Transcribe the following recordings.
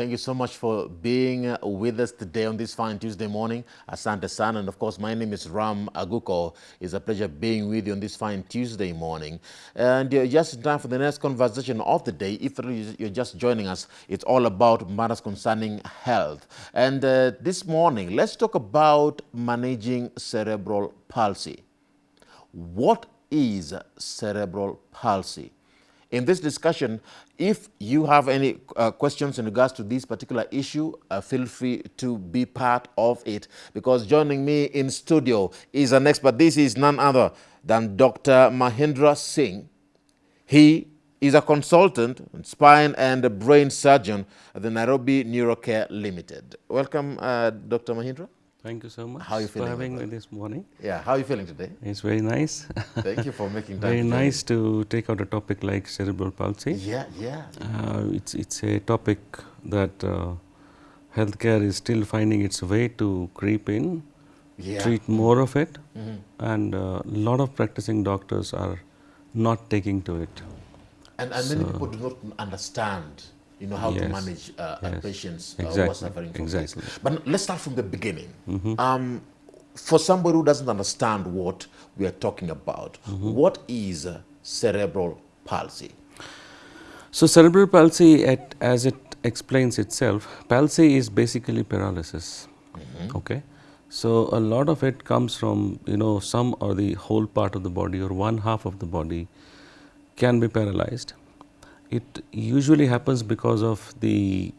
Thank you so much for being uh, with us today on this fine Tuesday morning. Asante San, And of course, my name is Ram Aguko. It's a pleasure being with you on this fine Tuesday morning. And uh, just in time for the next conversation of the day. If you're just joining us, it's all about matters concerning health. And uh, this morning, let's talk about managing cerebral palsy. What is cerebral palsy? In this discussion, if you have any uh, questions in regards to this particular issue, uh, feel free to be part of it because joining me in studio is an expert. This is none other than Dr. Mahindra Singh. He is a consultant, spine and brain surgeon at the Nairobi Neurocare Limited. Welcome, uh, Dr. Mahindra. Thank you so much how you feeling for having me this morning. Yeah, how are you feeling today? It's very nice. Thank you for making time. very nice to take out a topic like cerebral palsy. Yeah, yeah. Uh, it's, it's a topic that uh, healthcare is still finding its way to creep in, yeah. treat more of it, mm -hmm. and a uh, lot of practicing doctors are not taking to it. And, and so many people do not understand you know, how yes. to manage uh, yes. patients uh, exactly. who are suffering from exactly. this. But let's start from the beginning. Mm -hmm. um, for somebody who doesn't understand what we are talking about, mm -hmm. what is cerebral palsy? So cerebral palsy, at, as it explains itself, palsy is basically paralysis. Mm -hmm. Okay. So a lot of it comes from you know some or the whole part of the body or one half of the body can be paralyzed it usually happens because of the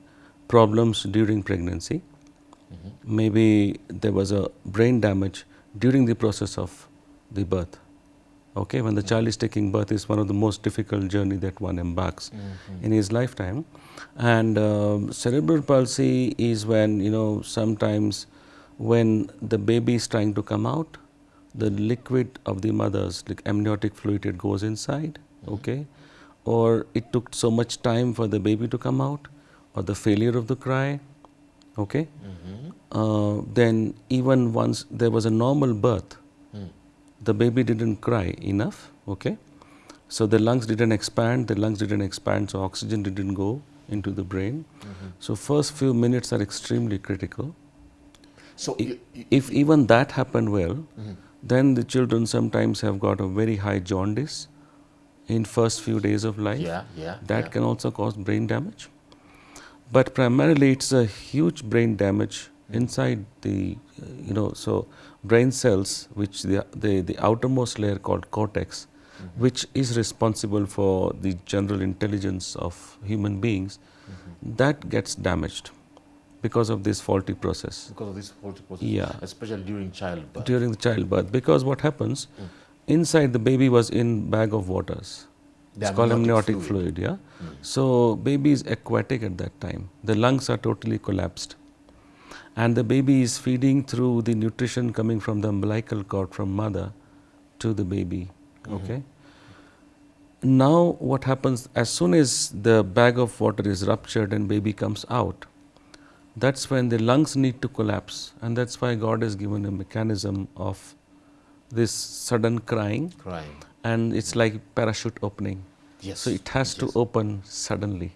problems during pregnancy. Mm -hmm. Maybe there was a brain damage during the process of the birth. Okay, when the child is taking birth is one of the most difficult journey that one embarks mm -hmm. in his lifetime. And um, cerebral palsy is when, you know, sometimes when the baby is trying to come out, the liquid of the mother's like amniotic fluid, it goes inside, mm -hmm. okay or it took so much time for the baby to come out or the failure of the cry okay mm -hmm. uh, then even once there was a normal birth mm. the baby didn't cry enough okay so the lungs didn't expand the lungs didn't expand so oxygen didn't go into the brain mm -hmm. so first few minutes are extremely critical so if, if even that happened well -hmm. then the children sometimes have got a very high jaundice in first few days of life. Yeah, yeah. That yeah. can also cause brain damage. But primarily it's a huge brain damage mm. inside the, uh, you know, so brain cells, which the, the, the outermost layer called cortex, mm -hmm. which is responsible for the general intelligence of human beings, mm -hmm. that gets damaged because of this faulty process. Because of this faulty process? Yeah. Especially during childbirth? During the childbirth. Because what happens, mm inside the baby was in bag of waters. The it's called amniotic fluid, fluid yeah. Mm. So baby is aquatic at that time. The lungs are totally collapsed. And the baby is feeding through the nutrition coming from the umbilical cord from mother to the baby. Mm -hmm. Okay. Now what happens as soon as the bag of water is ruptured and baby comes out, that's when the lungs need to collapse and that's why God has given a mechanism of this sudden crying, crying. and it's like parachute opening. Yes. So it has yes. to open suddenly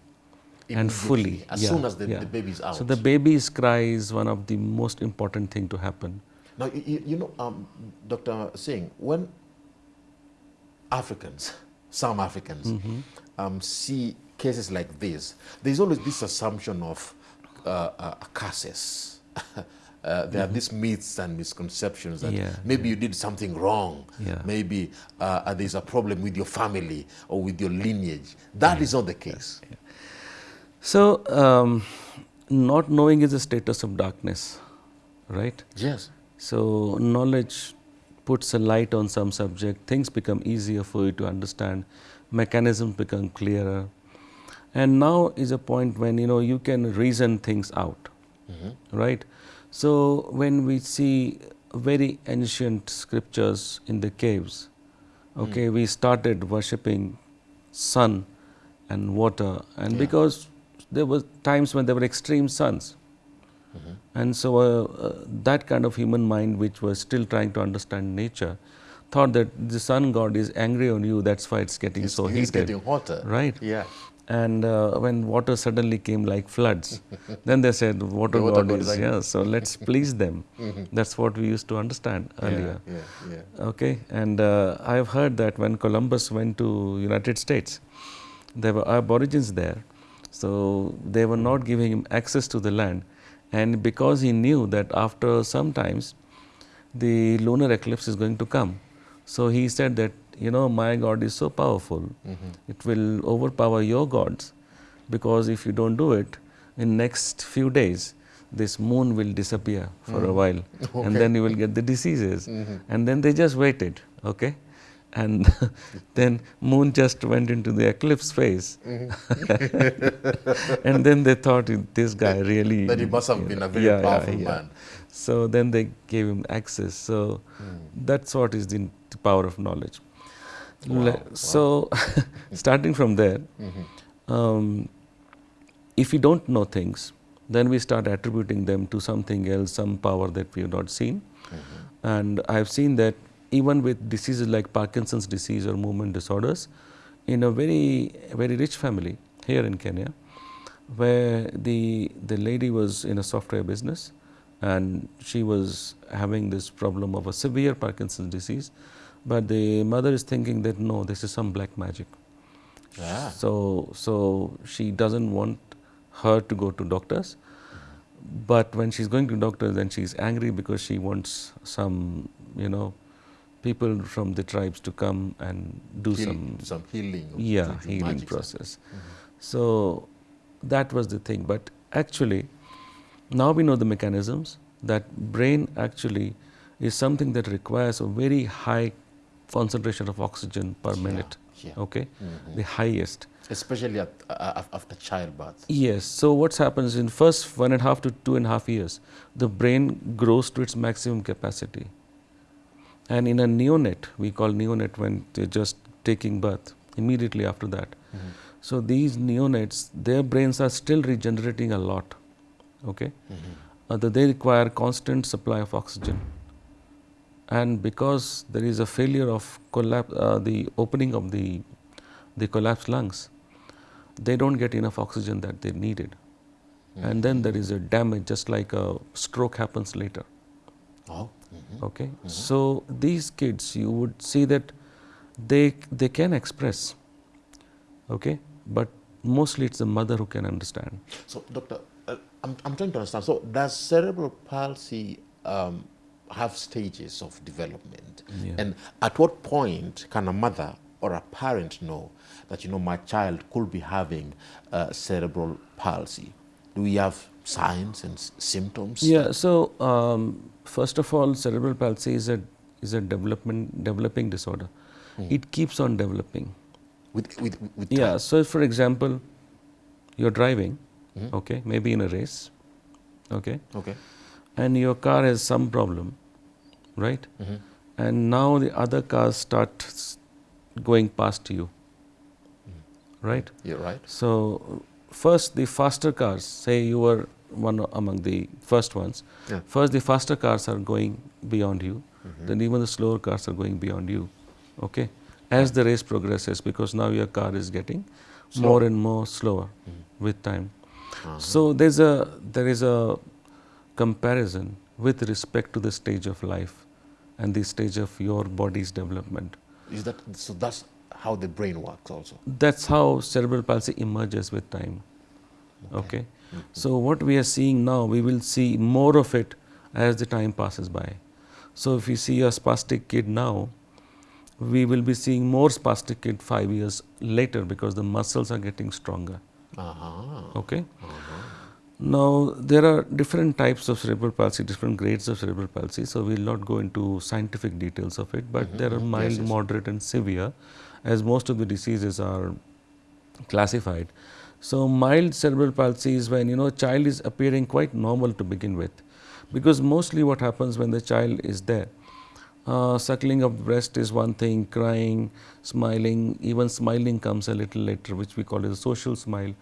and fully. As yeah, soon as the, yeah. the baby is out. So the baby's cry is one of the most important thing to happen. Now, you, you know, um, Dr. Singh, when Africans, some Africans, mm -hmm. um, see cases like this, there's always this assumption of uh, uh, curses. uh, there are these myths and misconceptions that yeah, maybe yeah. you did something wrong, yeah. maybe uh, there's a problem with your family or with your lineage. That is not the case. So, um, not knowing is a status of darkness, right? Yes. So, knowledge puts a light on some subject, things become easier for you to understand, mechanisms become clearer. And now is a point when you know you can reason things out, mm -hmm. right? So, when we see very ancient scriptures in the caves, okay, mm. we started worshipping sun and water and yeah. because there were times when there were extreme suns. Mm -hmm. And so, uh, uh, that kind of human mind which was still trying to understand nature thought that the sun god is angry on you, that's why it's getting it's, so heated. It's getting hotter. Right. Yeah. And uh, when water suddenly came like floods, then they said, water, god is, yeah, so let's please them. That's what we used to understand earlier. Yeah, yeah, yeah. Okay, and uh, I have heard that when Columbus went to United States, there were aborigines there, so they were not giving him access to the land, and because he knew that after some times the lunar eclipse is going to come, so he said that you know my God is so powerful, mm-hmm. it will overpower your gods, because if you don't do it, in next few days this moon will disappear for a mm. while. And then you will get the diseases. Mm-hmm. And then they just waited okay? And then moon just went into the eclipse phase. Mm-hmm. And then they thought this guy really That he must have been a very yeah, yeah, powerful yeah. man. so then they gave him access. So mm. that's what is the power of knowledge Le- so starting from there um, if we don't know things then we start attributing them to something else some power that we have not seen. And i have seen that even with diseases like parkinson's disease or movement disorders in a very very rich family here in kenya where the the lady was in a software business and she was having this problem of a severe parkinson's disease but the mother is thinking that no this is some black magic. Yeah. so so she doesn't want her to go to doctors. But when she's going to doctors then she's angry because she wants some you know people from the tribes to come and do Heal- some some healing. yeah healing process. Mm-hmm. So that was the thing. But actually now we know the mechanisms that brain actually is something that requires a very high concentration of oxygen per minute yeah. okay? The highest. Especially at, uh, after childbirth. yes. So what happens in first one and a half to two and a half years the brain grows to its maximum capacity. And in a neonate we call neonate when they're just taking birth immediately after that. So these neonates their brains are still regenerating a lot okay? Uh, that they require constant supply of oxygen and because there is a failure of collapse uh, the opening of the the collapsed lungs they don't get enough oxygen that they needed. And then there is a damage just like a stroke happens later. Oh. okay? So these kids you would see that they they can express okay? But mostly it's the mother who can understand. So, doctor, uh, I'm, I'm trying to understand. So, does cerebral palsy um, have stages of development? Yeah. And at what point can a mother or a parent know that, you know, my child could be having uh, cerebral palsy? Do we have signs and s- symptoms? Yeah. So um, first of all, cerebral palsy is a is a development developing disorder. It keeps on developing. With, with, with Yeah. time? So for example, you're driving, okay, maybe in a race, okay, Okay. And your car has some problem, right? Mm-hmm. And now the other cars start going past you, mm-hmm. right? You're right. So first the faster cars, say you were one among the first ones. Yeah. First the faster cars are going beyond you, mm-hmm. then even the slower cars are going beyond you. Okay, as the race progresses, because now your car is getting more and more slower with time. Uh-huh. So there's a there is a comparison with respect to the stage of life and the stage of your body's development. Is that so? That's how the brain works, also. That's how cerebral palsy emerges with time. Okay. So what we are seeing now, we will see more of it as the time passes by. So if you see a spastic kid now, we will be seeing more spastic kid five years later because the muscles are getting stronger. Uh-huh. Okay. Now there are different types of cerebral palsy, different grades of cerebral palsy. So we will not go into scientific details of it, but there are mild, yes. moderate, and severe, as most of the diseases are classified. So mild cerebral palsy is when you know child is appearing quite normal to begin with, because mostly what happens when the child is there. Uh, suckling of breast is one thing, crying, smiling, even smiling comes a little later, which we call as a social smile.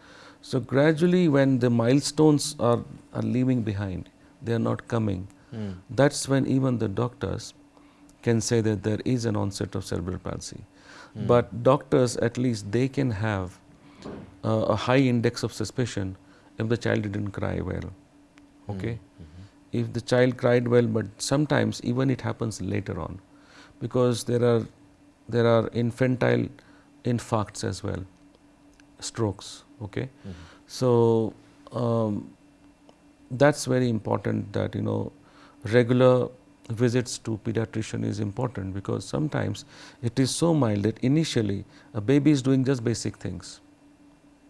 So gradually, when the milestones are, are leaving behind, they are not coming. Hmm. That's when even the doctors can say that there is an onset of cerebral palsy. Hmm. But doctors, at least, they can have uh, a high index of suspicion if the child didn't cry well. Okay? Hmm. Mm-hmm. If the child cried well, but sometimes even it happens later on because there are there are infantile infarcts as well, strokes. Okay, so um, that's very important that you know regular visits to pediatrician is important because sometimes it is so mild that initially a baby is doing just basic things.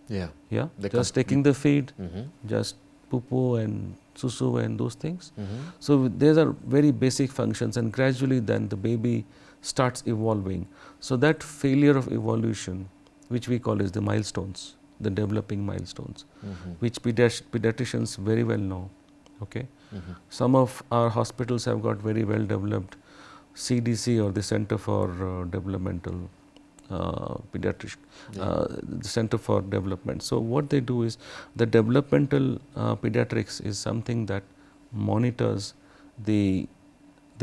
Yeah. Yeah, They just taking the feed, Mhm. just poo poo and susu and those things. Mhm. So these are very basic functions, and gradually then the baby starts evolving. So that failure of evolution, which we call as the milestones, the developing milestones, Mhm. which pediatricians very well know. Okay, Mhm. some of our hospitals have got very well developed CDC or the Center for uh, Developmental uh, Pediatric, uh, the Center for Development. So what they do is the developmental uh, pediatrics is something that monitors the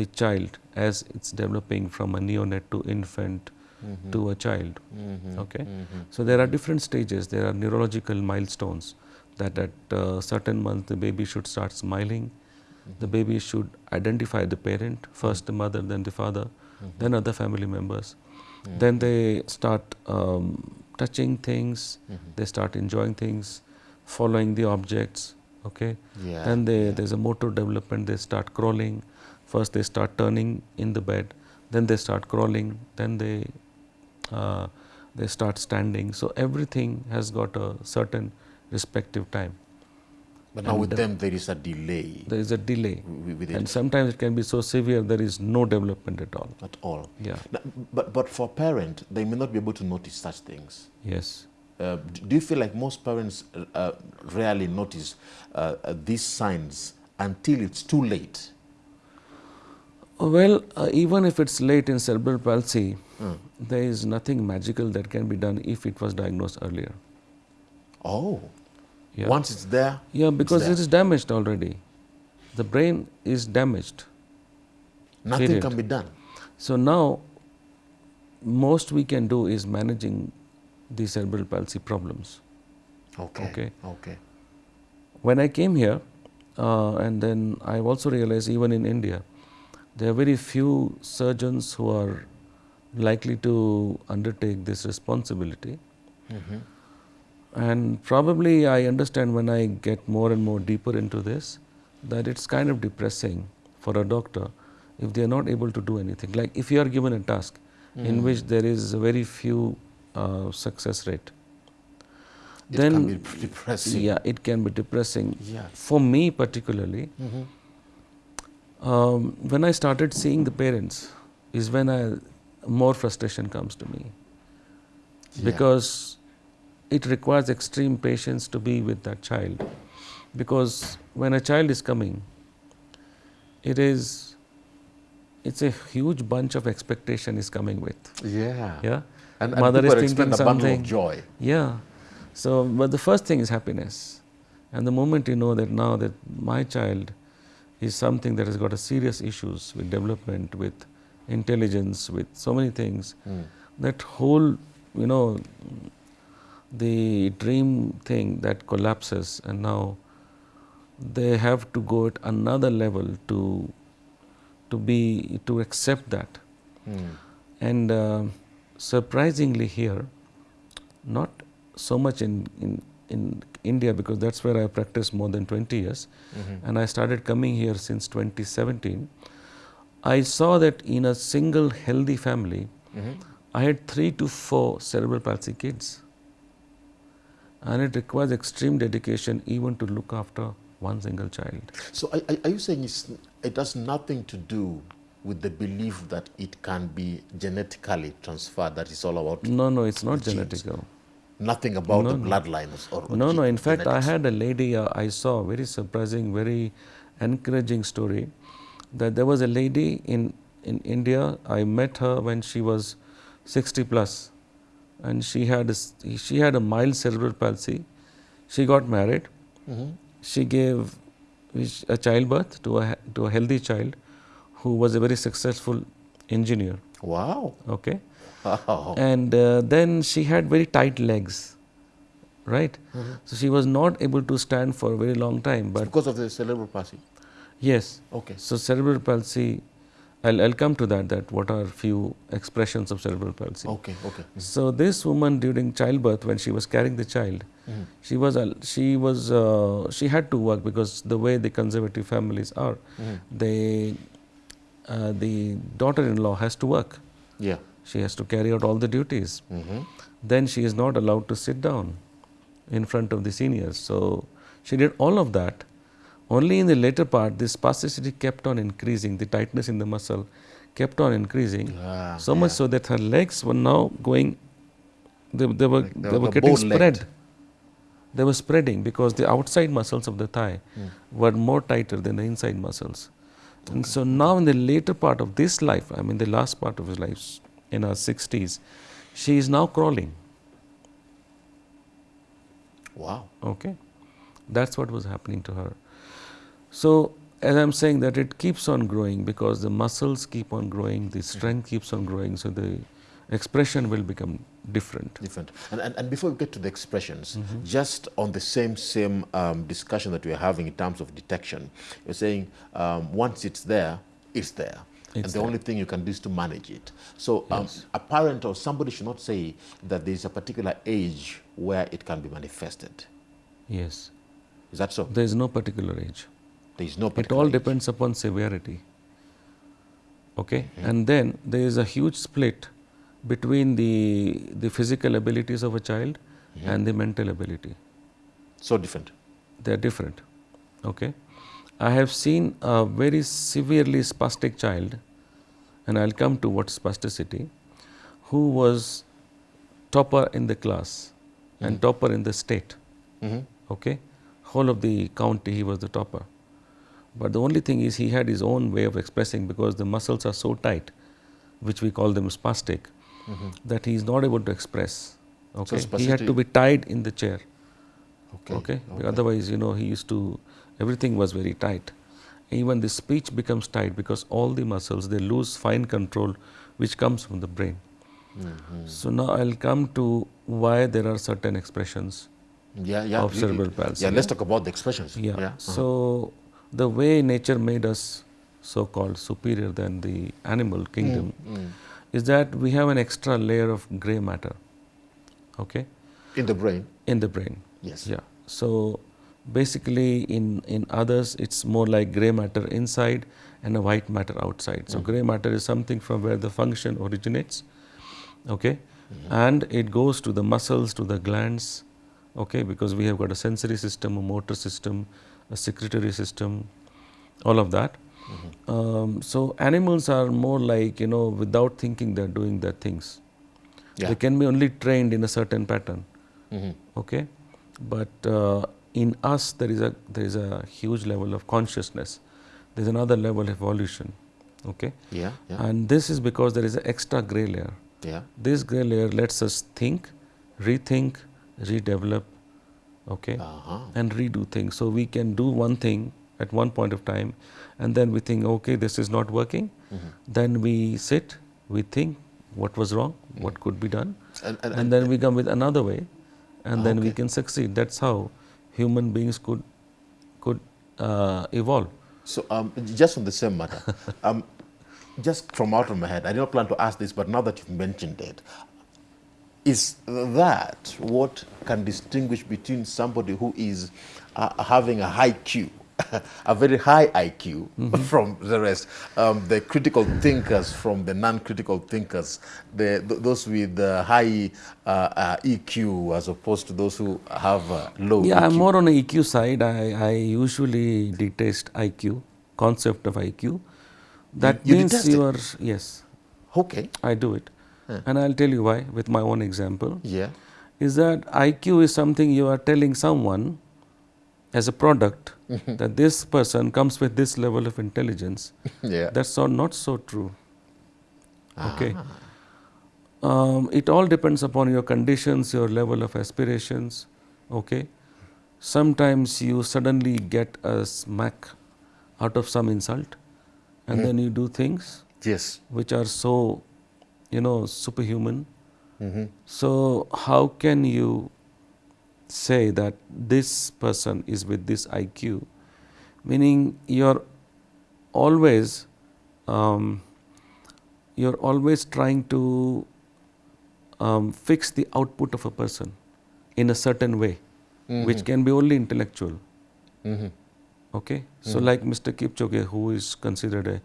the child as it's developing from a neonate to infant. To a child. Mhm. Okay. Mhm. So there are different stages. There are neurological milestones that at uh, certain months the baby should start smiling. The baby should identify the parent, first the mother, then the father, then other family members. Then they start um, touching things. They start enjoying things, following the objects. Okay. Yeah. Then they, there's a motor development. They start crawling. First they start turning in the bed. Then they start crawling. Then they uh, they start standing. So everything has got a certain respective time. But now with and, uh, them there is a delay There is a delay, with and sometimes it can be so severe there is no development at all. at all. Yeah. Now, but but for parent, they may not be able to notice such things. Yes. Uh, do you feel like most parents uh, rarely notice uh, uh, these signs until it's too late? Well, uh, even if it's late in cerebral palsy, Mm. there is nothing magical that can be done if it was diagnosed earlier. Oh, Yeah. once it's there, Yeah, because there. it is damaged already. The brain is damaged. nothing Period. can be done. So now, most we can do is managing the cerebral palsy problems. Okay. Okay. Okay. When I came here, uh, and then I also realized even in India, there are very few surgeons who are likely to undertake this responsibility. Mhm. And probably I understand when I get more and more deeper into this that it's kind of depressing for a doctor if they are not able to do anything. Like if you are given a task in which there is a very few uh, success rate, It then can be depressing. yeah, it can be depressing. Yeah. For me particularly, Mhm. um, when I started seeing the parents, is when I more frustration comes to me. Yeah. because it requires extreme patience to be with that child. Because when a child is coming it is it's a huge bunch of expectation is coming with. Yeah. yeah? And, and mother is thinking something of joy. yeah. So but the first thing is happiness. And the moment you know that now that my child is something that has got a serious issues with development with intelligence with so many things Mm. that whole you know the dream thing that collapses and now they have to go at another level to to be to accept that Mm. and uh, surprisingly here not so much in, in in India because that's where I practiced more than 20 years Mhm. and I started coming here since 2017 I saw that in a single healthy family Mhm. I had three to four cerebral palsy kids. And it requires extreme dedication even to look after one single child. So are, are- you saying it's, it has nothing to do with the belief that it can be genetically transferred, that it's all about No, no, it's not genetical. nothing about No, the bloodlines or, No, no, in fact, I had a lady uh, I saw, very surprising, very encouraging story that there was a lady in, in India, I met her when she was 60 plus and she had, a, she had a mild cerebral palsy. She got married. Mhm. she gave a childbirth to a, to a healthy child who was a very successful engineer. Wow. Okay, Wow. and uh, then she had very tight legs. right? So she was not able to stand for a very long time. But Because of the cerebral palsy. Yes, Okay. so cerebral palsy, I'll, I'll come to that. That what are few expressions of cerebral palsy. Okay. Okay. So this woman during childbirth, when she was carrying the child, Mhm. she was she was uh, she had to work because the way the conservative families are, Mhm. they uh, the daughter-in-law has to work. Yeah. She has to carry out all the duties. Mm-hmm. Then she is not allowed to sit down in front of the seniors. So she did all of that. Only in the later part, this spasticity kept on increasing. The tightness in the muscle kept on increasing. Ah, so much yeah. so that her legs were now going. They, they were Like they they were were getting spread. They were spreading because the outside muscles of the thigh Hmm. were more tighter than the inside muscles. And so now in the later part of this life, I mean the last part of his life, in her 60s, she is now crawling. Wow. Okay, that's what was happening to her. So, as I'm saying that it keeps on growing because the muscles keep on growing, the strength keeps on growing, so the expression will become different. Different. And, and, and before we get to the expressions, Mm-hmm. just on the same same um, discussion that we're having in terms of detection, you're saying um, once it's there, it's there. and the there. only thing you can do is to manage it. So um, Yes. a parent or somebody should not say that there's a particular age where it can be manifested. Yes, Is that so? there is no particular age. There is no It all depends upon severity. Okay, and then there is a huge split between the the physical abilities of a child and the mental ability. So different. They are different. Okay, I have seen a very severely spastic child, and I'll come to what spasticity, who was topper in the class and topper in the state. Hmm okay? Whole of the county he was the topper but the only thing is he had his own way of expressing because the muscles are so tight which we call them spastic that he is not able to express okay he had to be tied in the chair Okay. okay, otherwise you know he used to everything was very tight even the speech becomes tight because all the muscles they lose fine control which comes from the brain Mhm. so now i'll come to why there are certain expressions Yeah, yeah. Of cerebral palsy, Yeah, let's talk about the expressions. Yeah. uh-huh. So the way nature made us so called superior than the animal kingdom mm, mm. is that we have an extra layer of gray matter. Okay? In the brain. In the brain. Yes. Yeah. So basically in, in others it's more like gray matter inside and a white matter outside. So mm. gray matter is something from where the function originates. Okay? Mm-hmm. And it goes to the muscles, to the glands, okay, because we have got a sensory system, a motor system, a secretory system, all of that. Um, so animals are more like, you know, without thinking they're doing their things. Yeah. They can be only trained in a certain pattern hmm okay but uh, in us there is a there is a huge level of consciousness there is another level of evolution okay Yeah. Yeah. and this is because there is an extra gray layer yeah. this gray layer lets us think rethink redevelop okay? Uh-huh. and redo things. So we can do one thing at one point of time and then we think okay this is not working. Mhm. then we sit we think what was wrong what could be done And, and, and then we come with another way and then we can succeed. That's how human beings could could uh, evolve. So, um, just on the same matter, um, just from out of my head, I did not plan to ask this, but now that you've mentioned it, is that what can distinguish between somebody who is uh, having a high Q, a very high IQ from the rest, um, the critical thinkers from the non-critical thinkers, the, th- those with uh, high uh, uh, EQ as opposed to those who have uh, low yeah i'm more on the eq side. I, I usually detest iq concept of iq that you means you are yes. Okay, i do it and i'll tell you why with my own example. Yeah. is that iq is something you are telling someone as a product mm-hmm. that this person comes with this level of intelligence Yeah. that's so not so true. Okay. Ah. Um, it all depends upon your conditions your level of aspirations. Okay. Sometimes you suddenly get a smack out of some insult and mm-hmm. then you do things Yes. which are so you know superhuman Mm-hmm. so how can you say that this person is with this IQ, meaning you're always um, you're always trying to um, fix the output of a person in a certain way, Mm-hmm. which can be only intellectual. Okay, so Mm-hmm. like Mr. Kipchoge, who is considered a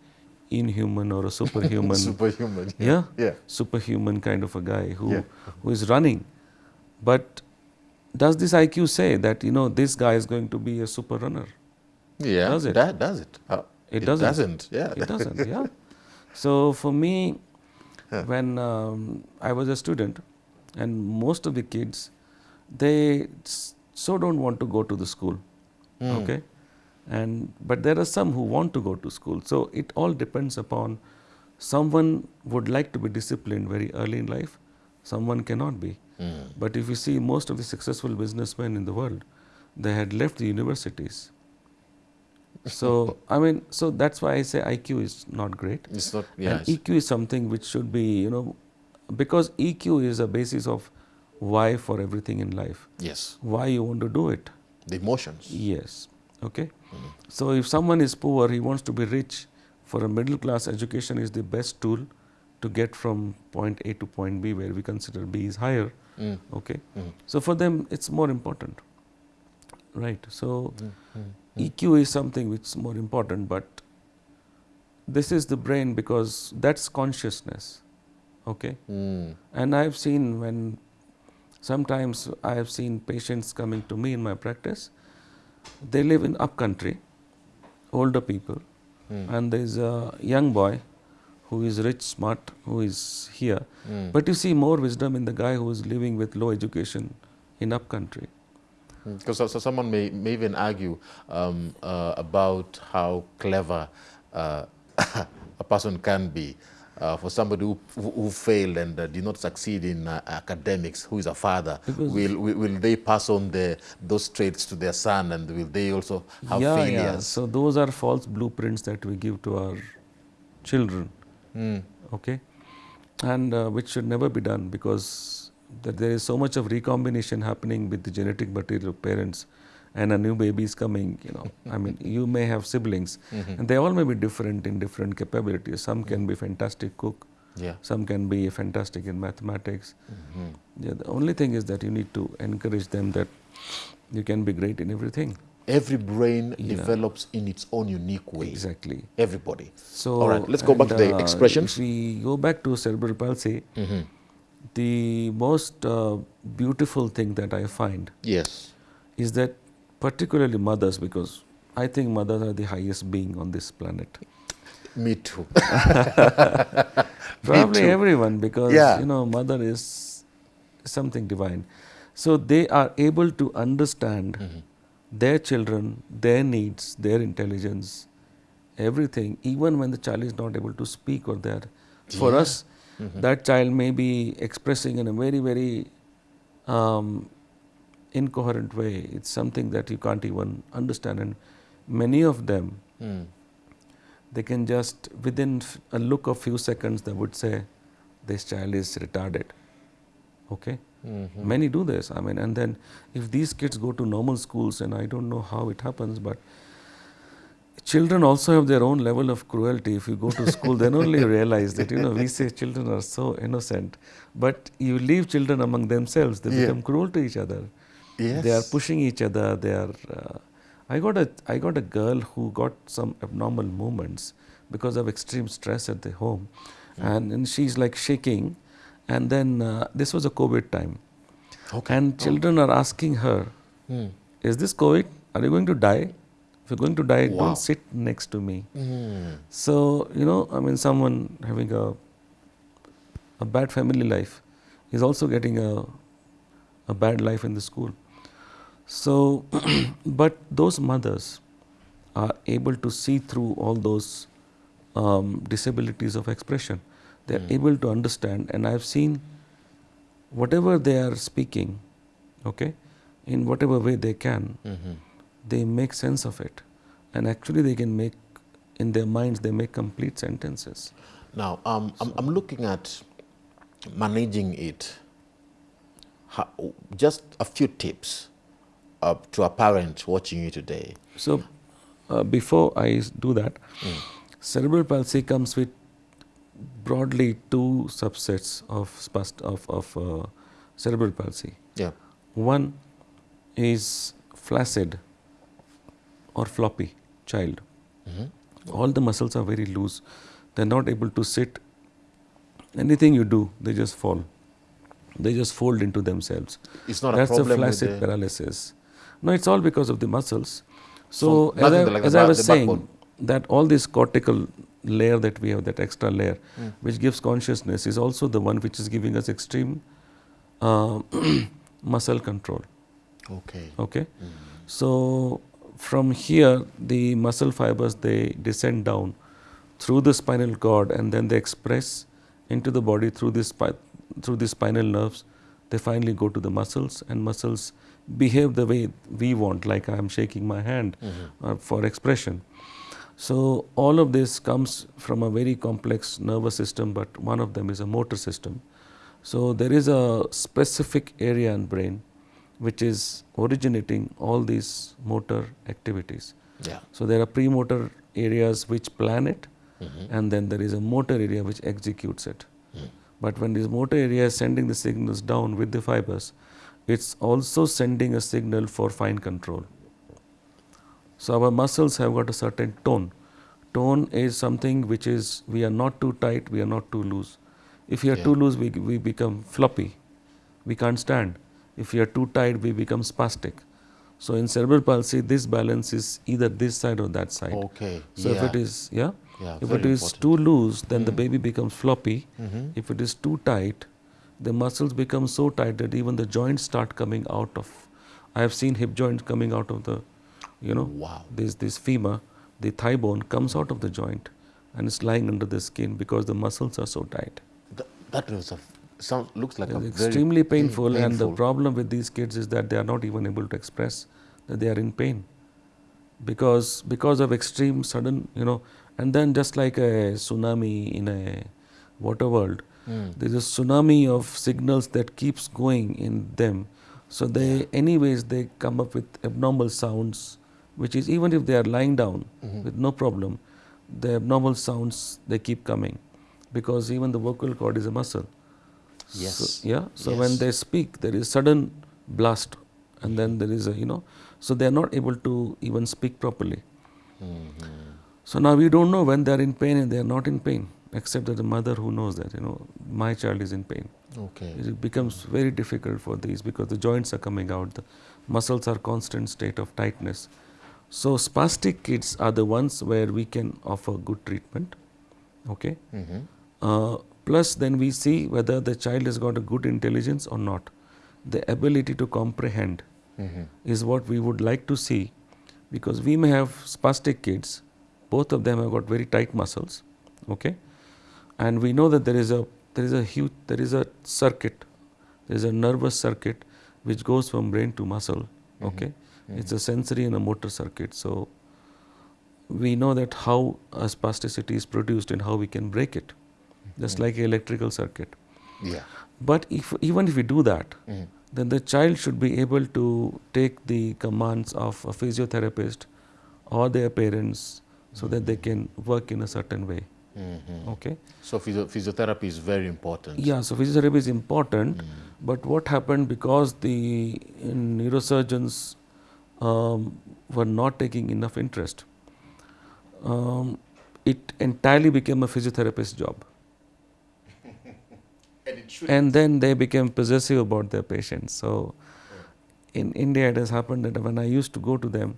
inhuman or a superhuman, Superhuman. yeah, Yeah. superhuman kind of a guy who Yeah. who is running, but does this IQ say that you know this guy is going to be a super runner? Yeah. Does it? That does it. Uh, It doesn't. doesn't. Yeah. It doesn't. Yeah. So for me, when um, I was a student, and most of the kids, they so don't want to go to the school. Hmm. Okay, and but there are some who want to go to school. So it all depends upon someone would like to be disciplined very early in life. Someone cannot be. Hmm. But if you see most of the successful businessmen in the world, they had left the universities. So I mean, so that's why I say IQ is not great. It's not. And Yes. EQ is something which should be, you know, because EQ is a basis of why for everything in life. yes. Why you want to do it. The emotions. Yes. Okay. So if someone is poor, he wants to be rich. For a middle class, education is the best tool to get from point A to point B, where we consider B is higher. Mm. Okay. Mm. So for them, it's more important. Right. So Mm. EQ is something which is more important, but this is the brain because that's consciousness. Okay. Mm. And I've seen when sometimes I have seen patients coming to me in my practice, they live in upcountry, older people, Mm. and there's a young boy who is rich, smart, who is here. Mm. But you see more wisdom in the guy who is living with low education in upcountry. Because so, so someone may, may even argue um, uh, about how clever uh, a person can be. Uh, for somebody who, who failed and uh, did not succeed in uh, academics, who is a father, Because- will, will will they pass on the, those traits to their son, and will they also have yeah, failures? yeah. So those are false blueprints that we give to our children. Mm. okay and uh, which should never be done because that there is so much of recombination happening with the genetic material of parents and a new baby is coming you know i mean you may have siblings and they all may be different in different capabilities some can be fantastic cook Yeah. some can be fantastic in mathematics Mhm. yeah, the only thing is that you need to encourage them that you can be great in everything Every brain Yeah. develops in its own unique way. exactly Everybody. so All right, let's go back to the uh, expressions. if we go back to cerebral palsy Mhm. the most uh, beautiful thing that I find Yes. is that particularly mothers, because I think mothers are the highest being on this planet. Me too. Probably too. everyone, because Yeah. you know, mother is something divine. So they are able to understand Mm-hmm. their children, their needs, their intelligence, everything, even when the child is not able to speak or there. For Yeah. us, that child may be expressing in a very, very um, incoherent way. It's something that you can't even understand. And many of them, Mm. they can just within a look of few seconds, they would say, "This child is retarded." Okay. Mhm. Many do this. I mean, and then if these kids go to normal schools, and I don't know how it happens, but children also have their own level of cruelty. If you go to school, then only you realize that you know we say children are so innocent, but you leave children among themselves, they Yeah. become cruel to each other. Yes. They are pushing each other. They are. Uh, I got a I got a girl who got some abnormal movements because of extreme stress at the home, and, and she's like shaking, and then uh, this was a COVID time, Okay. and children are asking her, Mm. "Is this COVID? Are you going to die? If you're going to die, Wow. don't sit next to me." Mm. So you know, I mean, someone having a a bad family life is also getting a a bad life in the school. So, but those mothers are able to see through all those um, disabilities of expression. They are able to understand, and I've seen whatever they are speaking, okay, in whatever way they can, Mhm. they make sense of it, and actually they can make in their minds they make complete sentences. Now, um, I'm, I'm looking at managing it. How, just a few tips uh, to a parent watching you today? So, uh, before I do that, mm. cerebral palsy comes with broadly two subsets of spast of, of uh, cerebral palsy. Yeah. One is flaccid or floppy child. Mm -hmm. All the muscles are very loose. They're not able to sit. Anything you do, they just fall. They just fold into themselves. It's not That's a problem. That's the flaccid paralysis. No, it's all because of the muscles. So, so as, I, like as I, was saying, backbone. that all this cortical layer that we have, that extra layer, mm. which gives consciousness, is also the one which is giving us extreme uh, muscle control. Okay. Okay. Mm. So from here, the muscle fibers they descend down through the spinal cord and then they express into the body through this through the spinal nerves. They finally go to the muscles and muscles behave the way we want, like I am shaking my hand mm -hmm. uh, for expression. So all of this comes from a very complex nervous system, but one of them is a motor system. So there is a specific area in brain which is originating all these motor activities. Yeah. So there are premotor areas which plan it mm -hmm. and then there is a motor area which executes it. Mm. But when this motor area is sending the signals down with the fibers, it's also sending a signal for fine control. So our muscles have got a certain tone. Tone is something which is we are not too tight, we are not too loose. If we are yeah. too loose, we, we become floppy. We can't stand. If we are too tight, we become spastic. So in cerebral palsy, this balance is either this side or that side. Okay. So yeah. if it is, yeah, yeah if it is important. too loose, then mm. the baby becomes floppy. Mm -hmm. If it is too tight, the muscles become so tight that even the joints start coming out of. I have seen hip joints coming out of the, you know, wow. this this femur, the thigh bone comes out of the joint, and it's lying under the skin because the muscles are so tight. Th that was a sounds looks like it's extremely painful, painful, and the problem with these kids is that they are not even able to express that they are in pain because because of extreme sudden you know and then just like a tsunami in a water world mm. there is a tsunami of signals that keeps going in them so they anyways they come up with abnormal sounds which is even if they are lying down mm -hmm. with no problem the abnormal sounds they keep coming because even the vocal cord is a muscle Yes. So, yeah. So yes. when they speak, there is sudden blast, and then there is a you know, so they are not able to even speak properly. Mm -hmm. So now we don't know when they are in pain and they are not in pain, except that the mother who knows that you know my child is in pain. Okay. It becomes very difficult for these because the joints are coming out, the muscles are constant state of tightness. So spastic kids are the ones where we can offer good treatment. Okay. Mm -hmm. uh, Plus then we see whether the child has got a good intelligence or not. The ability to comprehend mm -hmm. is what we would like to see because we may have spastic kids, both of them have got very tight muscles, okay, and we know that there is a there is a huge there is a circuit, there is a nervous circuit which goes from brain to muscle, mm-hmm. okay. Mm -hmm. It's a sensory and a motor circuit. So we know that how a spasticity is produced and how we can break it just like electrical circuit. Yeah. But if even if we do that, mm. then the child should be able to take the commands of a physiotherapist or their parents so that they can work in a certain way. Mm -hmm. Okay. So physio physiotherapy is very important. Yeah. So physiotherapy is important, mm. but what happened because the neurosurgeons um, were not taking enough interest, um, it entirely became a physiotherapist's job. And, and then they became possessive about their patients. So in India, it has happened that when I used to go to them,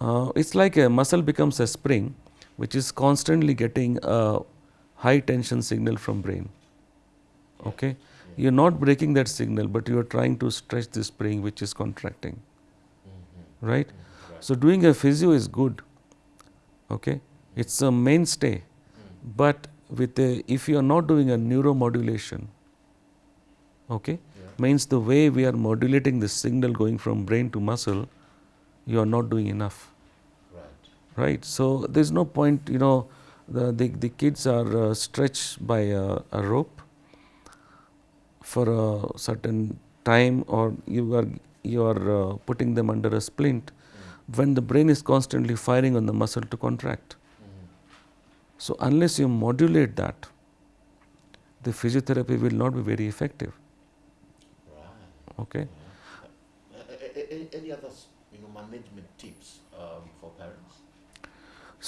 uh, it's like a muscle becomes a spring, which is constantly getting a high tension signal from brain. Okay, you're not breaking that signal, but you are trying to stretch the spring, which is contracting. Mm -hmm. Right? Mm -hmm. right? So doing a physio is good. Okay, it's a mainstay, mm. but with a, if you are not doing a neuromodulation, okay, means the way we are modulating the signal going from brain to muscle, you are not doing enough. Right. So there is no point, you know, the the, the kids are uh, stretched by a, a rope for a certain time, or you are you are uh, putting them under a splint when the brain is constantly firing on the muscle to contract. So, unless you modulate that, the physiotherapy will not be very effective. Right. Okay. Any other you know, management tips um, for parents?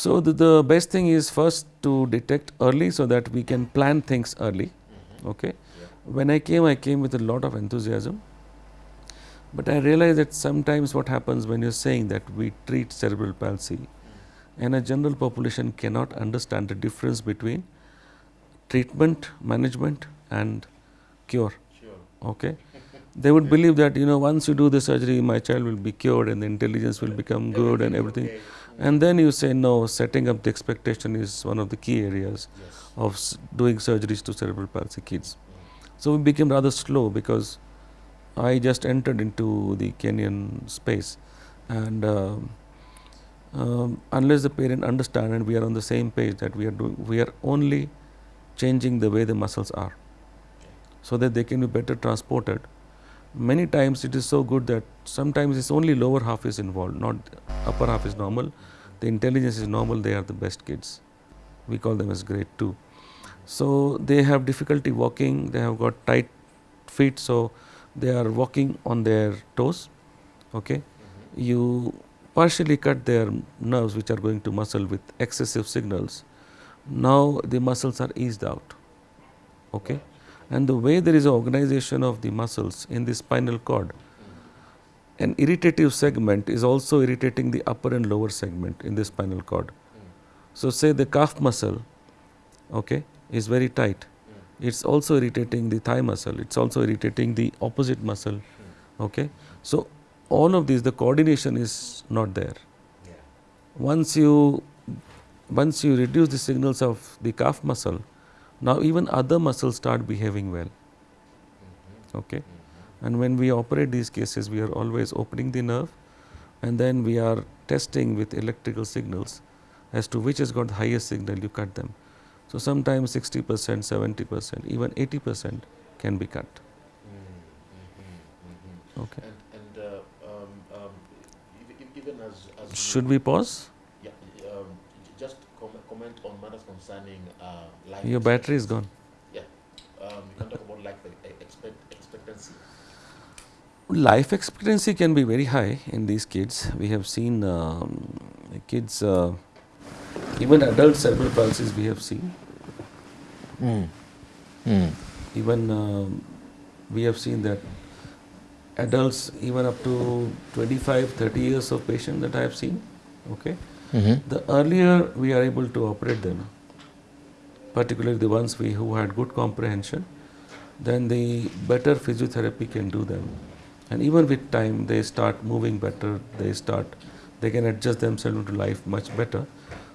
So, the, the best thing is first to detect early so that we can plan things early. Mm-hmm. Okay. When I came, I came with a lot of enthusiasm. But I realized that sometimes what happens when you're saying that we treat cerebral palsy and a general population cannot understand the difference between treatment, management and cure. Sure. Okay. They would believe that you know once you do the surgery, my child will be cured and the intelligence will become good and everything. And then you say no, setting up the expectation is one of the key areas Yes. of s- doing surgeries to cerebral palsy kids. So we became rather slow because I just entered into the Kenyan space, and um, um, unless the parent understand and we are on the same page that we are doing, we are only changing the way the muscles are, so that they can be better transported. Many times it is so good that sometimes it's only lower half is involved, not upper half is normal. The intelligence is normal. They are the best kids. We call them as grade two. So they have difficulty walking. They have got tight feet, so they are walking on their toes. Okay, mm-hmm. you partially cut their nerves, which are going to muscle with excessive signals. Now the muscles are eased out. Okay, and the way there is an organization of the muscles in the spinal cord, an irritative segment is also irritating the upper and lower segment in the spinal cord. So say the calf muscle, okay, is very tight. It's also irritating the thigh muscle. It's also irritating the opposite muscle. Okay, so all of these, the coordination is not there. Once you once you reduce the signals of the calf muscle, now even other muscles start behaving well. Mm-hmm. Okay, mm-hmm. And when we operate these cases, we are always opening the nerve, and then we are testing with electrical signals as to which has got the highest signal. You cut them. So sometimes 60 percent, 70 percent, even 80 percent can be cut. Okay. And, and uh, um, um, ev- ev- even as, as Should we pause? yeah, um, just com- comment on matters concerning uh, life. Your battery is gone. Yeah, um, you can talk about life e- expect, expectancy. Life expectancy can be very high in these kids. We have seen um, kids, uh, even adult cerebral palsies we have seen. Even um, we have seen that adults, even up to 25, 30 years of patient that I have seen, okay, the earlier we are able to operate them, particularly the ones we who had good comprehension, then the better physiotherapy can do them. And even with time, they start moving better. They start, they can adjust themselves into life much better.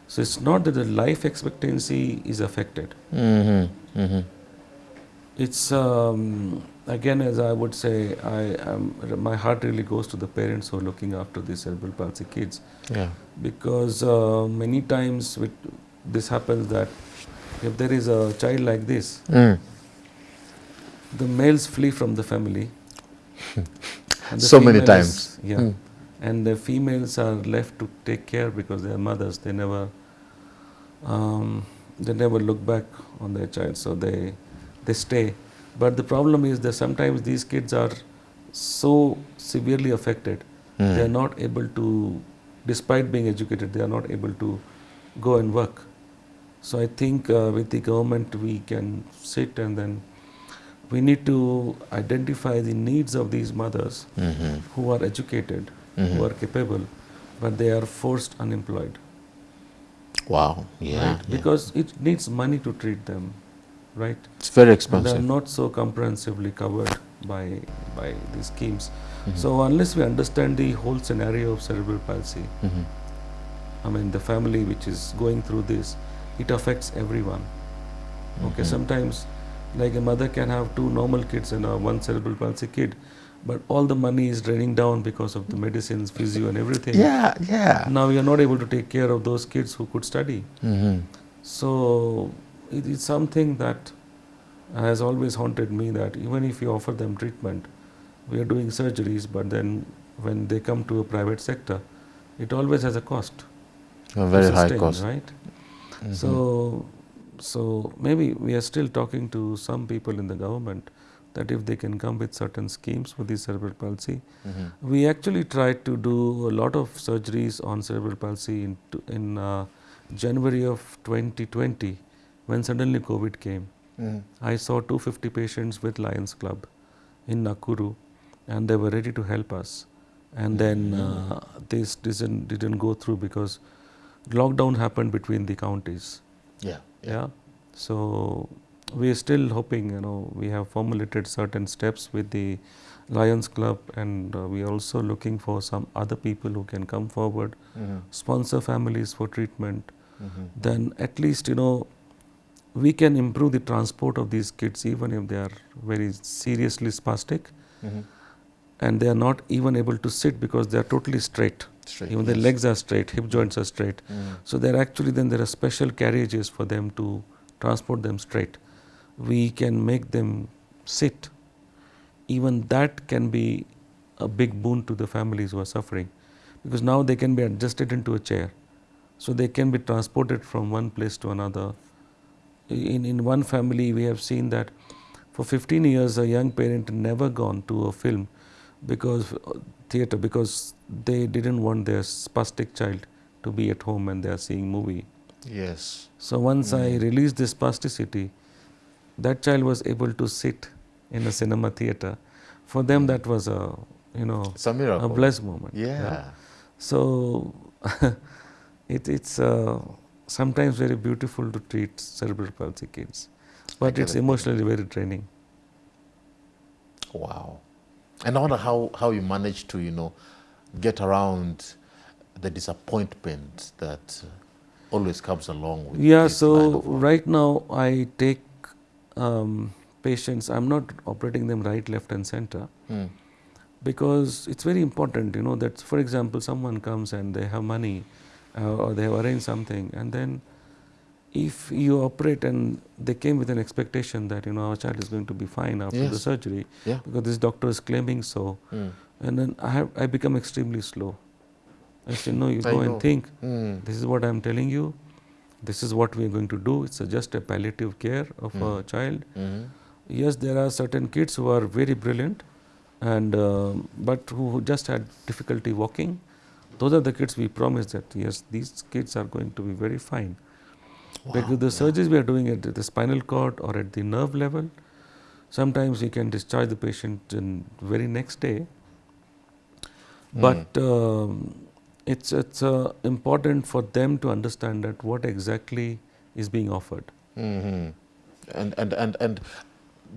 So it's not that the life expectancy is affected. Mm-hmm. Mm-hmm. It's um, again, as I would say, I am, my heart really goes to the parents who are looking after these cerebral palsy kids Yeah. because uh, many times with, this happens that if there is a child like this, Mm. the males flee from the family. So many times. Yeah. Mm. And the females are left to take care because they are mothers. They never, um, they never look back on their child, so they, they stay. But the problem is that sometimes these kids are so severely affected, Mm. they are not able to, despite being educated, they are not able to go and work. So I think uh, with the government we can sit and then we need to identify the needs of these mothers Mm-hmm. who are educated, who are capable, but they are forced unemployed. Wow. Yeah. right? yeah. Because it needs money to treat them, right? It's very And they are not so comprehensively covered by by these schemes. Mhm. So unless we understand the whole scenario of cerebral palsy, Mhm. I mean the family which is going through this, it affects everyone. Okay, Mhm. sometimes like a mother can have two normal kids and a one cerebral palsy kid, but all the money is draining down because of the medicines, physio, and everything. Yeah. Yeah. Now you are not able to take care of those kids who could study. Mm-hmm. So it is something that has always haunted me that even if you offer them treatment, we are doing surgeries, but then when they come to a private sector, it always has a cost. A very high cost. right? So, so maybe we are still talking to some people in the government that if they can come with certain schemes for the cerebral palsy. We actually tried to do a lot of surgeries on cerebral palsy in, in uh, January of 2020 when suddenly COVID came. I saw 250 patients with Lions Club in Nakuru and they were ready to help us. And then uh, this didn't, didn't go through because lockdown happened between the counties. Yeah. Yeah. So we are still hoping, you know, we have formulated certain steps with the Lions Club, and uh, we are also looking for some other people who can come forward, mm-hmm. sponsor families for treatment. Mm-hmm. Then at least, you know, we can improve the transport of these kids even if they are very seriously spastic mm-hmm. and they are not even able to sit because they are totally straight. Straight, even their legs are straight, hip joints are straight. Mm. So there are actually then there are special carriages for them to transport them straight. We can make them sit. Even that can be a big boon to the families who are suffering because now they can be adjusted into a chair. So they can be transported from one place to another. In, in one family, we have seen that for 15 years, a young parent never gone to a film because uh, theater because they didn't want their spastic child to be at home and they are seeing movie. Yes. So once I released this spasticity, that child was able to sit in a cinema theater. For them, that was a you know a a blessed moment. Yeah. So it, it's uh, sometimes very beautiful to treat cerebral palsy kids, but it's emotionally very draining. Wow. And I wonder how, how you manage to, you know, get around the disappointment that always comes along with Yeah, so right now I take um, patients, I'm not operating them right, left, and center Hmm. because it's very important, you know, that for example, someone comes and they have money uh, or they have arranged something, and then if you operate and they came with an expectation that, you know, our child is going to be fine after the surgery Yeah. because this doctor is claiming so, Hmm. and then I, have, I become extremely slow. I say, no, you I go know. and think. Hmm. This is what I am telling you. This is what we are going to do. It's a, just a palliative care of a child. Mhm. Yes, there are certain kids who are very brilliant, and um but who who just had difficulty walking. Those are the kids we promise that yes, these kids are going to be very fine. Because the surgeries we are doing at the spinal cord or at the nerve level, sometimes we can discharge the patient in very next day. But um, it's it's uh, important for them to understand that what exactly is being offered. hmm And, and, and, and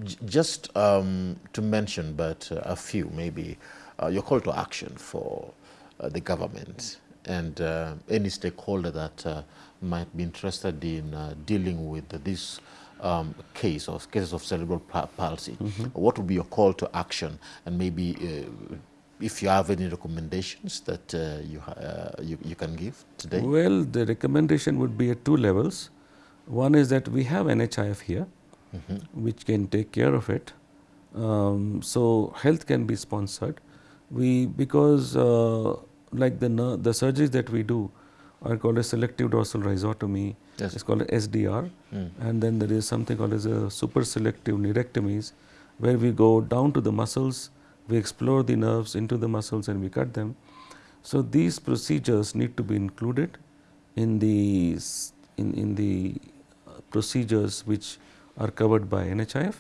j- just um, to mention, but uh, a few maybe, uh, your call to action for uh, the government and uh, any stakeholder that uh, might be interested in uh, dealing with this um, case or cases of cerebral pa- palsy. What would be your call to action? And maybe uh, if you have any recommendations that uh, you, uh, you, you can give today? Well, the recommendation would be at two levels. One is that we have NHIF here, which can take care of it. Um, so health can be sponsored. We because uh, like the the surgeries that we do are called a selective dorsal rhizotomy. Yes. It's called a SDR, and then there is something called as a super selective neurectomies, where we go down to the muscles, we explore the nerves into the muscles, and we cut them. So these procedures need to be included in the in, in the uh, procedures which are covered by NHIF.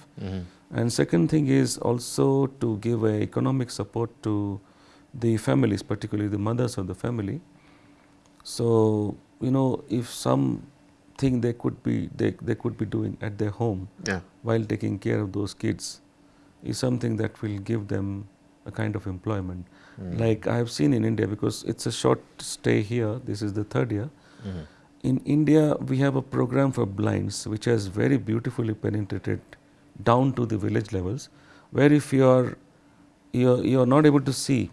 And second thing is also to give a economic support to the families, particularly the mothers of the family. So you know if something they could be they, they could be doing at their home Yeah. while taking care of those kids is something that will give them a kind of employment. Hmm. Like I have seen in India, because it's a short stay here, this is the third year. Hmm. In India, we have a program for blinds which has very beautifully penetrated down to the village levels, where if you are you're, you're not able to see,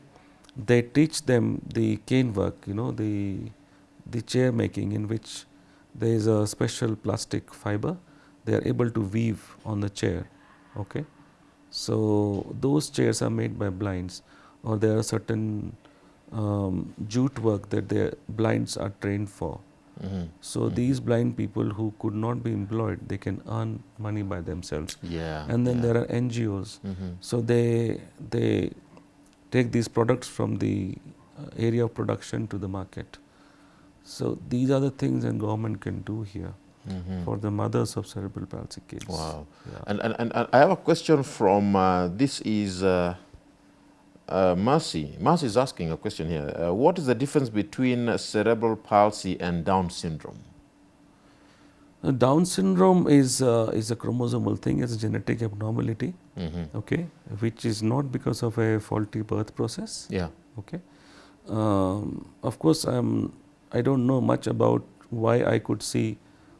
they teach them the cane work, you know, the the chair making in which there is a special plastic fiber. They are able to weave on the chair. Okay, So those chairs are made by blinds, or there are certain um, jute work that the blinds are trained for. Mhm. So these blind people who could not be employed, they can earn money by themselves. Yeah. And then yeah. there are NGOs. Mhm. So they they take these products from the uh, area of production to the market. So these are the things that government can do here Mhm. for the mothers of cerebral palsy kids. Wow. Yeah. And, and, and and I have a question from uh, this is uh, uh, Mercy. Mercy is asking a question here. Uh, what is the difference between cerebral palsy and Down syndrome? Uh, Down syndrome is uh, is a chromosomal thing. It's a genetic abnormality. Mhm. Okay, which is not because of a faulty birth process. Yeah. Okay. Um, of course, I'm. I don't know much about why I could see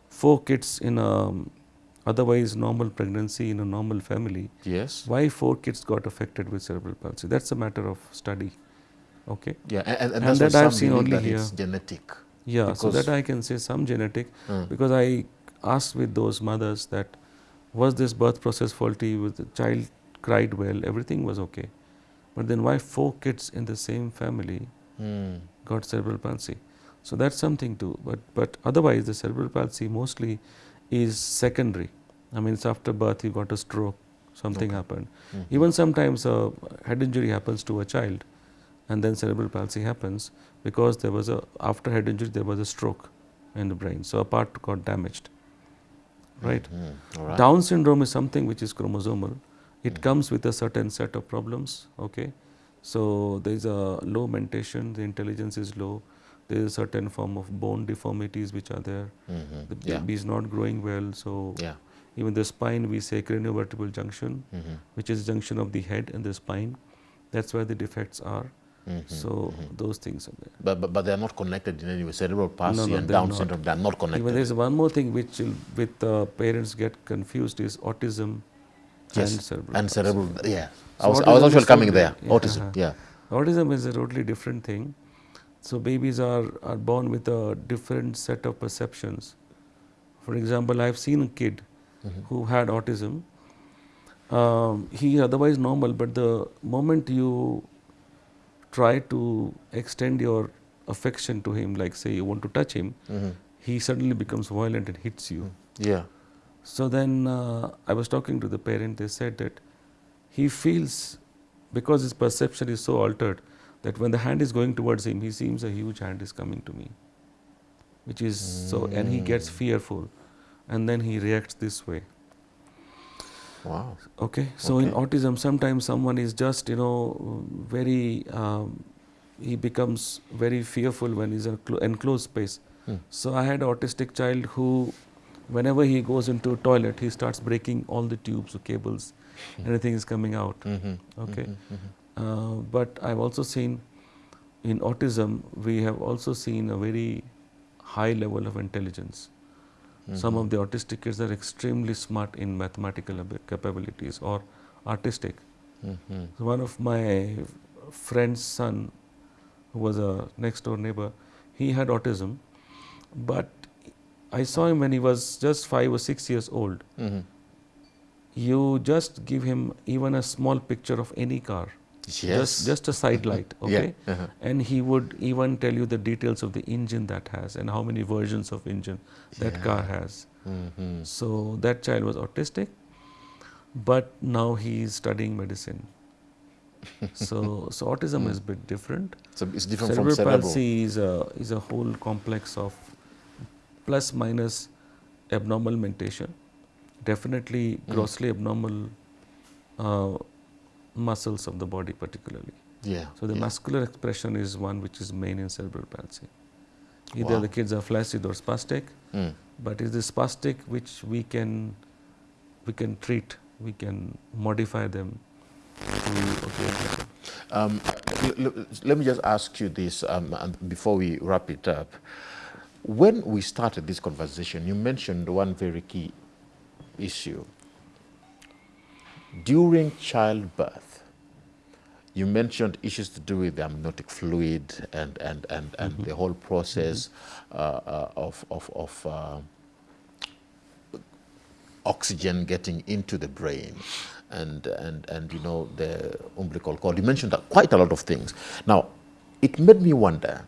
four kids in a otherwise normal pregnancy in a normal family. Yes. Why four kids got affected with cerebral palsy? That's a matter of study. Okay. Yeah. And, and, And that I've seen only that here. genetic. Yeah. so that I can say some genetic Mm. because I asked with those mothers that was this birth process faulty? Was the child cried well? Everything was okay. But then why four kids in the same family Mm. got cerebral palsy. So that's something too. But but otherwise, the cerebral palsy mostly is secondary. I mean, it's after birth you got a stroke, something Okay. happened. Mhm. Even sometimes a head injury happens to a child, and then cerebral palsy happens because there was a after head injury there was a stroke in the brain, so a part got damaged. Right. All right. Down syndrome is something which is chromosomal. It Mm. comes with a certain set of problems. Okay, so there is a low mentation. The intelligence is low. There is a certain form of bone deformities which are there. Mhm. The Yeah. baby is not growing well. So Yeah. even the spine, we say craniovertebral junction, Mhm. which is junction of the head and the spine. That's where the defects are. Mhm. So Mhm. those things are there. But, but, but they are not connected in any way. Cerebral palsy no, and they're Down not. syndrome, they are not connected. Even there is one more thing which with uh, parents get confused is autism Yes, and cerebral. and palsy. cerebral, yeah. I was, I was is coming there. yeah, Autism, uh-huh. yeah. Autism is a totally different thing. So babies are, are born with a different set of perceptions. For example, I've seen a kid Mhm. who had autism. Um, he is otherwise normal, but the moment you try to extend your affection to him, like say you want to touch him, Mhm. he suddenly becomes violent and hits you. Yeah. So then uh, I was talking to the parent, they said that he feels, because his perception is so altered, that when the hand is going towards him, he seems a huge hand is coming to me. Which is so, and he gets Mm. fearful, and then he reacts this way. Wow. Okay, so in autism, sometimes someone is just, you know, very, um, he becomes very fearful when he's in a clo- enclosed space. Hmm. So I had an autistic child who, whenever he goes into a toilet, he starts breaking all the tubes or cables. Anything is coming out. Mhm. Okay. Mhm. Uh, but I've also seen in autism, we have also seen a very high level of intelligence. Some of the autistic kids are extremely smart in mathematical capabilities or artistic. Mhm. So one of my friend's son, who was a next door neighbor, he had autism, but I saw him when he was just five or six years old. Mhm. You just give him even a small picture of any car, Yes. just just a side light, okay, Yeah. Uh-huh. and he would even tell you the details of the engine that has and how many versions of engine that car Yeah. has. Mhm. So that child was autistic, but now he is studying medicine. so, so autism is a bit different. So it's different cerebral from cerebral. palsy is a is a whole complex of plus minus abnormal mentation, definitely Mm. grossly abnormal uh, muscles of the body, particularly. Yeah. So the yeah. muscular expression is one which is main in cerebral palsy. Either Wow. the kids are flaccid or spastic, Mm. but it's the spastic which we can we can treat, we can modify them okay. Um, let me just ask you this um, before we wrap it up. When we started this conversation, you mentioned one very key issue. During childbirth, you mentioned issues to do with the amniotic fluid and, and, and, and the whole process uh, uh, of, of, of uh, oxygen getting into the brain. and, and, and you know, the umbilical cord. You mentioned quite a lot of things. Now, it made me wonder,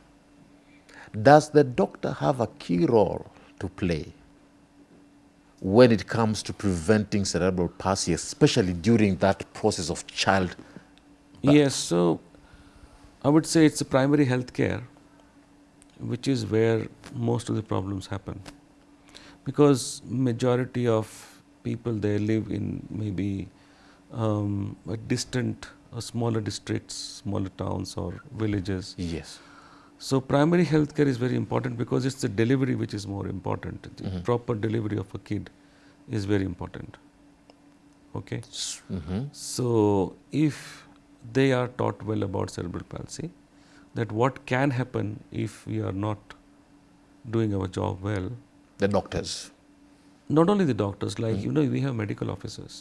does the doctor have a key role to play when it comes to preventing cerebral palsy, especially during that process of child? Yes, so I would say it's a primary health care, which is where most of the problems happen. Because majority of people they live in maybe um, a distant or smaller districts, smaller towns or villages. Yes. So primary health care is very important because it's the delivery which is more important. The Mhm. proper delivery of a kid is very important. Okay. hmm So if they are taught well about cerebral palsy, that what can happen if we are not doing our job well, The doctors. not only the doctors, like you know, we have medical officers.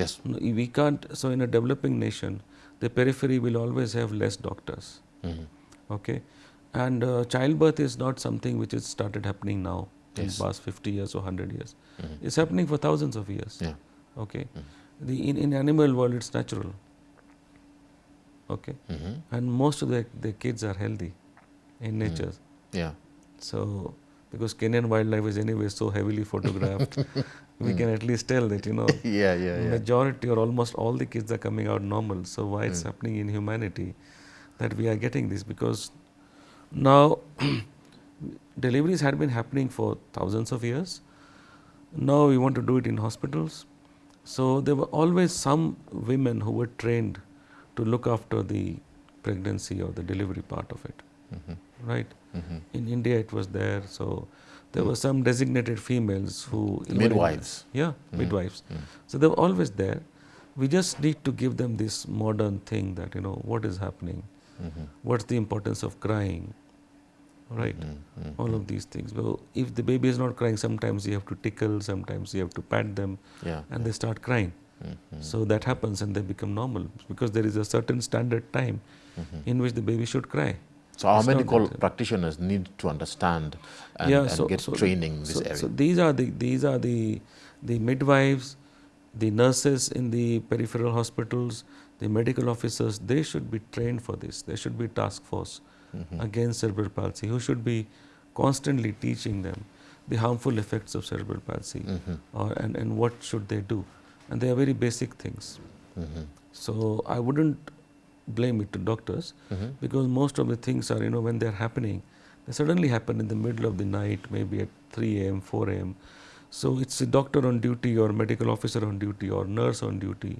Yes. We can't, so in a developing nation, the periphery will always have less doctors. hmm Okay. And uh, childbirth is not something which has started happening now in Yes. past 50 years or 100 years. Mhm. It's happening for thousands of years. Yeah. Okay. The, in, in animal world, it's natural. Okay. hmm And most of the, the kids are healthy in nature. Yeah. So, because Kenyan wildlife is anyway so heavily photographed, we can at least tell that, you know, Yeah, yeah, yeah. majority or almost all the kids are coming out normal. So why it's happening in humanity that we are getting this? Because now deliveries had been happening for thousands of years. Now we want to do it in hospitals. So there were always some women who were trained to look after the pregnancy or the delivery part of it. Mhm. Right? Mhm. In India it was there. So there were some designated females who Midwives. yeah, midwives. So they were always there. We just need to give them this modern thing that you know what is happening, Mhm. what's the importance of crying, right? Mhm. All of these things. Well, if the baby is not crying, sometimes you have to tickle, sometimes you have to pat them, Yeah. and they start crying. Mhm. So that happens, and they become normal because there is a certain standard time Mhm. in which the baby should cry. So our It's medical that- practitioners need to understand and, yeah, and so, get so, training in this so, area. So these are the these are the the midwives, the nurses in the peripheral hospitals, the medical officers. They should be trained for this. There should be task force Mhm. against cerebral palsy who should be constantly teaching them the harmful effects of cerebral palsy Mhm. or and, and what should they do. And they are very basic things. Mhm. So I wouldn't blame it to doctors Mhm. because most of the things are you know when they're happening they suddenly happen in the middle of the night maybe at 3 a.m 4 a.m so it's a doctor on duty or medical officer on duty or nurse on duty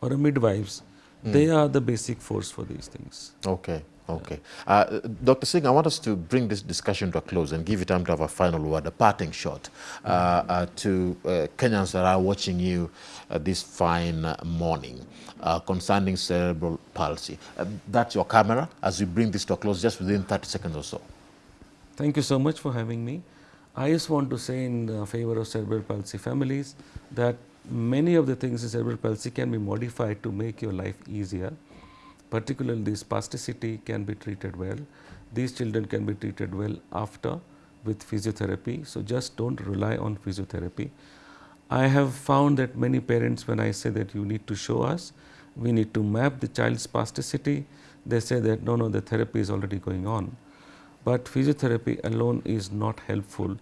or a midwives they are the basic force for these things Okay, okay. Uh, Dr. Singh, I want us to bring this discussion to a close and give you time to have a final word, a parting shot uh, uh, to uh, Kenyans that are watching you uh, this fine morning uh, concerning cerebral palsy. Uh, that's your camera as we bring this to a close just within 30 seconds or so. Thank you so much for having me. I just want to say in favor of cerebral palsy families that many of the things in cerebral palsy can be modified to make your life easier. Particularly this spasticity can be treated well. These children can be treated well after with physiotherapy. So just don't rely on physiotherapy. I have found that many parents when I say that you need to show us, we need to map the child's spasticity, they say that no, no, the therapy is already going on. But physiotherapy alone is not helpful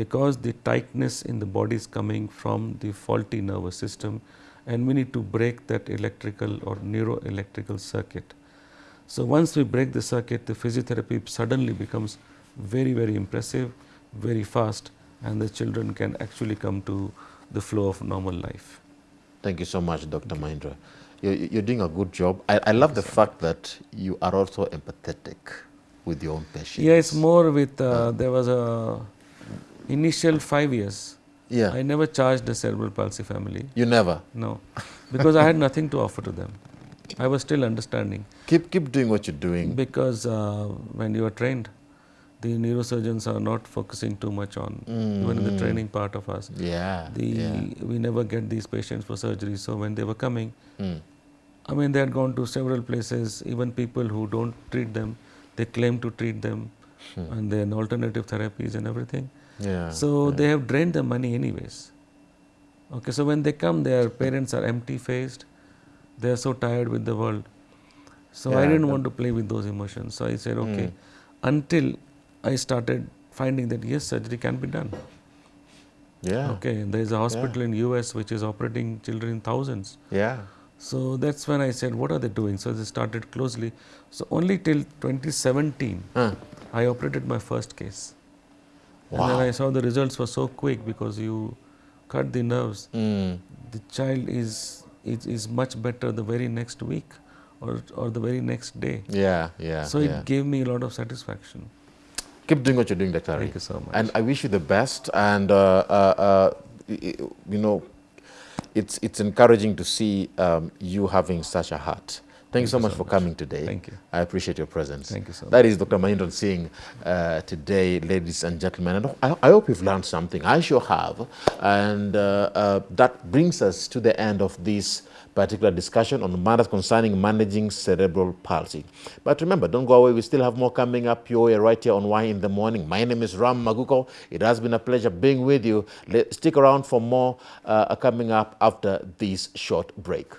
because the tightness in the body is coming from the faulty nervous system and we need to break that electrical or neuroelectrical circuit. So once we break the circuit, the physiotherapy suddenly becomes very, very impressive, very fast and the children can actually come to the flow of normal life. Thank you so much, Dr. Mahindra. You're, you're doing a good job. I, I love the fact that you are also empathetic with your own patients. Yeah, it's more with, uh, there was a initial five years, Yeah. I never charged the cerebral palsy family. you never. No, because I had nothing to offer to them. I was still understanding Keep, keep doing what you're doing. because uh, when you are trained, the neurosurgeons are not focusing too much on even in the training part of us. Yeah. The yeah. we never get these patients for surgery. So when they were coming, Mm. I mean they had gone to several places. Even people who don't treat them, they claim to treat them, and then alternative therapies and everything. Yeah. So they have drained the money anyways. Okay, so when they come, their parents are empty faced. They are so tired with the world. So I didn't want to play with those emotions. So I said, okay, Mm. until I started finding that yes, surgery can be done. Yeah. Okay, there is a hospital in US which is operating children in thousands. Yeah. So that's when I said, what are they doing? So they started closely. So only till 2017, Huh. I operated my first case. And then I saw the results were so quick because you cut the nerves. Mm. The child is, is, is much better the very next week or, or the very next day. Yeah. Yeah. so yeah. it gave me a lot of satisfaction. Keep doing what you're doing, Dr. Ari. Thank you so much. And I wish you the best. And, uh, uh, uh, you know, it's, it's encouraging to see um, you having such a heart. Thank, you so much so for much. coming today. Thank you. I appreciate your presence. Thank you so That is Dr. Mahindran Singh uh, today, ladies and gentlemen. And I, I hope you've learned something. I sure have. And uh, uh, that brings us to the end of this particular discussion on matters concerning managing cerebral palsy. But remember, don't go away. We still have more coming up your way right here on Why in the Morning. My name is Ram Maguko. It has been a pleasure being with you. Let, stick around for more uh, coming up after this short break.